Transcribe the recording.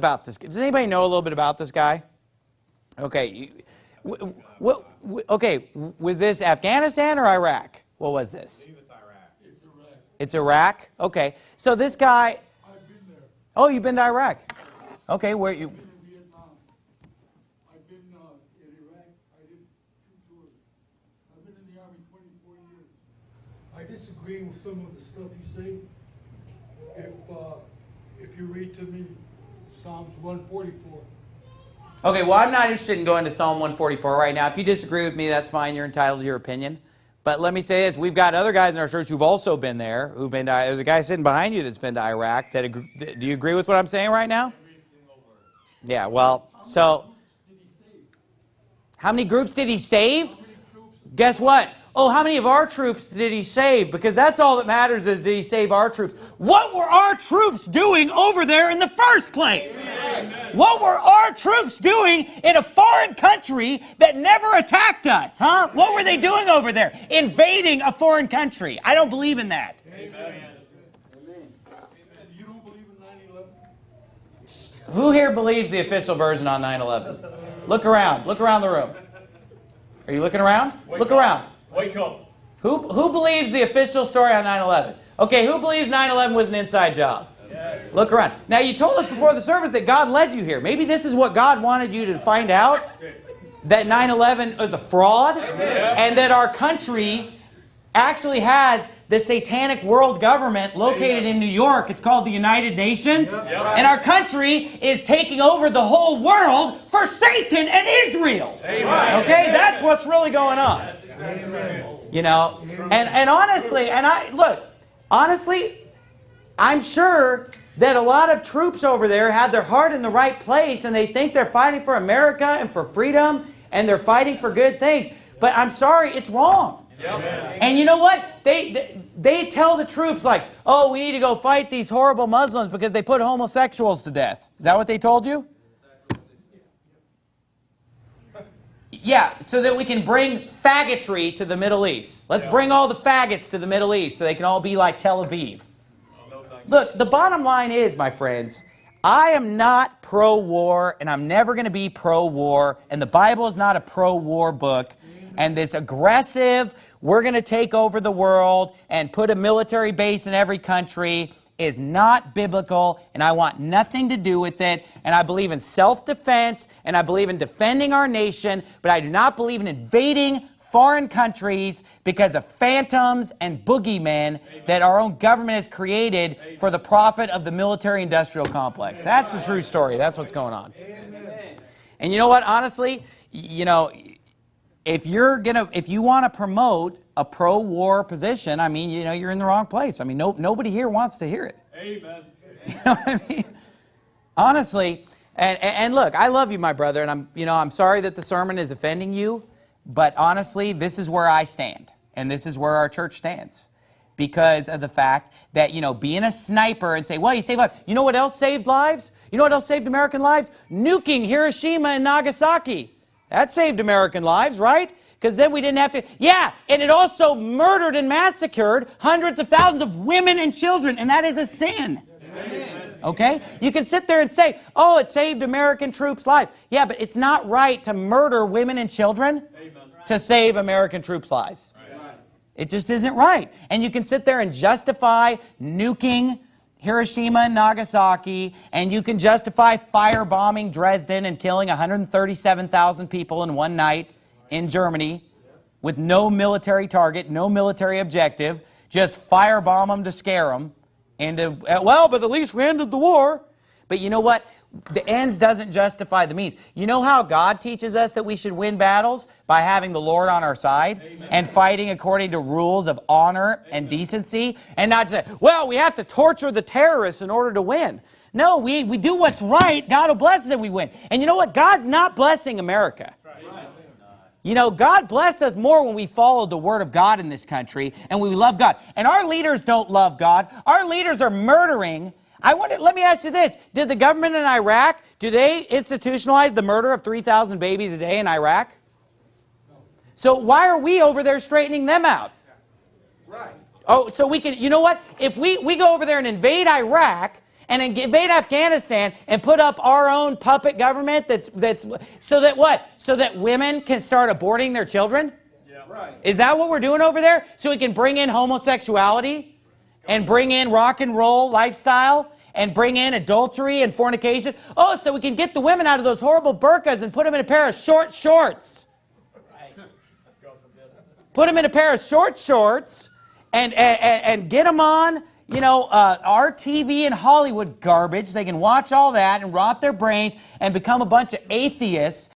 about this. Does anybody know a little bit about this guy? Okay. What, okay, was this Afghanistan or Iraq? What was this? It's Iraq. It's Iraq. It's Iraq? Okay. So this guy, I've been there. oh, you've been to Iraq. Okay, where you, I've been in Vietnam. I've been uh, in Iraq. I did two tours. I've been in the Army 24 years. I disagree with some of the stuff you say. If, uh, if you read to me Psalms 144, Okay, well, I'm not interested in going to Psalm 144 right now. If you disagree with me, that's fine. You're entitled to your opinion. But let me say this. We've got other guys in our church who've also been there, who've been to, there's a guy sitting behind you that's been to Iraq. That ag- Do you agree with what I'm saying right now? Yeah, well, so did he save? how many groups did he save? Guess what? Oh, how many of our troops did he save? Because that's all that matters is did he save our troops? What were our troops doing over there in the first place? What were our troops doing in a foreign country that never attacked us, huh? What were they doing over there? Invading a foreign country. I don't believe in that. 9/11? Who here believes the official version on 9/11? Look around. Look around the room. Are you looking around? Look around. Wake up. Who, who believes the official story on 9-11? Okay, who believes 9-11 was an inside job? Yes. Look around. Now, you told us before the service that God led you here. Maybe this is what God wanted you to find out, that 9-11 was a fraud, and that our country actually has the satanic world government located in New York. It's called the United Nations. And our country is taking over the whole world for Satan and Israel. Okay, that's what's really going on. You know, and, and honestly, and I, look, honestly, I'm sure that a lot of troops over there had their heart in the right place and they think they're fighting for America and for freedom and they're fighting for good things. But I'm sorry, it's wrong. And you know what? They, they they tell the troops like, "Oh, we need to go fight these horrible Muslims because they put homosexuals to death." Is that what they told you? Yeah, so that we can bring faggotry to the Middle East. Let's bring all the faggots to the Middle East so they can all be like Tel Aviv. Look, the bottom line is, my friends, I am not pro-war, and I'm never going to be pro-war, and the Bible is not a pro-war book, and this aggressive, we're going to take over the world and put a military base in every country is not biblical, and I want nothing to do with it, and I believe in self-defense, and I believe in defending our nation, but I do not believe in invading foreign countries because of phantoms and boogeymen that our own government has created for the profit of the military-industrial complex. That's the true story. That's what's going on. And you know what? Honestly, you know, if you're gonna, if you want to promote a pro-war position, I mean, you know, you're in the wrong place. I mean, no, nobody here wants to hear it. Amen. You know what I mean? Honestly, and, and look, I love you, my brother, and I'm, you know, I'm sorry that the sermon is offending you, but honestly, this is where I stand, and this is where our church stands, because of the fact that, you know, being a sniper and say, well, you saved lives. You know what else saved lives? You know what else saved American lives? Nuking Hiroshima and Nagasaki. That saved American lives, right? Because then we didn't have to, yeah, and it also murdered and massacred hundreds of thousands of women and children, and that is a sin. Okay? You can sit there and say, oh, it saved American troops' lives. Yeah, but it's not right to murder women and children to save American troops' lives. It just isn't right. And you can sit there and justify nuking Hiroshima and Nagasaki, and you can justify firebombing Dresden and killing 137,000 people in one night in Germany with no military target, no military objective, just firebomb them to scare them. And, uh, well, but at least we ended the war. But you know what? The ends doesn't justify the means. You know how God teaches us that we should win battles? By having the Lord on our side and fighting according to rules of honor and decency and not say, well, we have to torture the terrorists in order to win. No, we, we do what's right. God will bless us if we win. And you know what? God's not blessing America. You know, God blessed us more when we followed the Word of God in this country and we love God. And our leaders don't love God. Our leaders are murdering. I wonder, let me ask you this. Did the government in Iraq, do they institutionalize the murder of 3,000 babies a day in Iraq? So why are we over there straightening them out? Right. Oh, so we can, you know what? If we, we go over there and invade Iraq and invade Afghanistan and put up our own puppet government that's that's so that what? So that women can start aborting their children? Yeah. Right. Is that what we're doing over there? So we can bring in homosexuality and bring in rock and roll lifestyle and bring in adultery and fornication? Oh, so we can get the women out of those horrible burqas and put them in a pair of short shorts. Put them in a pair of short shorts and, and, and get them on, you know, uh, our TV and Hollywood garbage. They can watch all that and rot their brains and become a bunch of atheists